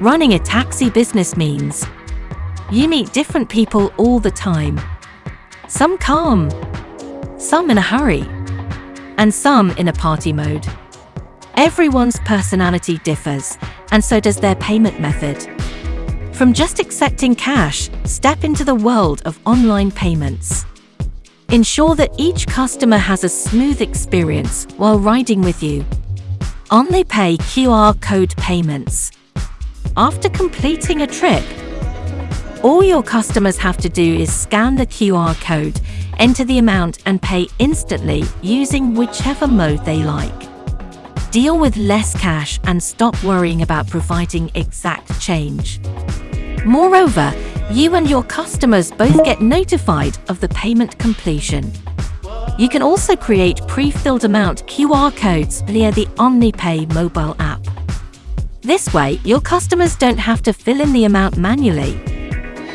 running a taxi business means you meet different people all the time. Some calm, some in a hurry, and some in a party mode. Everyone's personality differs, and so does their payment method. From just accepting cash, step into the world of online payments. Ensure that each customer has a smooth experience while riding with you. OmniPay QR code payments. After completing a trip, all your customers have to do is scan the QR code, enter the amount and pay instantly using whichever mode they like. Deal with less cash and stop worrying about providing exact change. Moreover, you and your customers both get notified of the payment completion. You can also create pre-filled amount QR codes via the OmniPay mobile app. This way, your customers don't have to fill in the amount manually.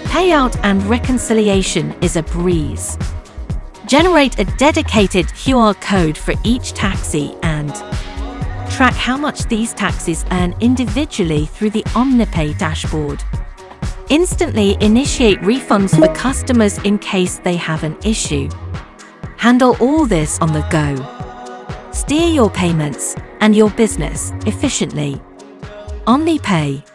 Payout and reconciliation is a breeze. Generate a dedicated QR code for each taxi and track how much these taxis earn individually through the OmniPay dashboard. Instantly initiate refunds for customers in case they have an issue. Handle all this on the go. Steer your payments and your business efficiently. OmniPay